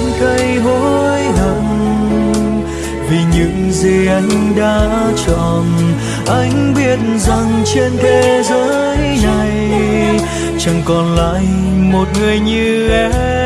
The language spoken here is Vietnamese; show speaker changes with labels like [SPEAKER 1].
[SPEAKER 1] anh cây hối hận. Vì những gì anh đã chọn, anh biết rằng trên thế giới này chẳng còn lại một người như em.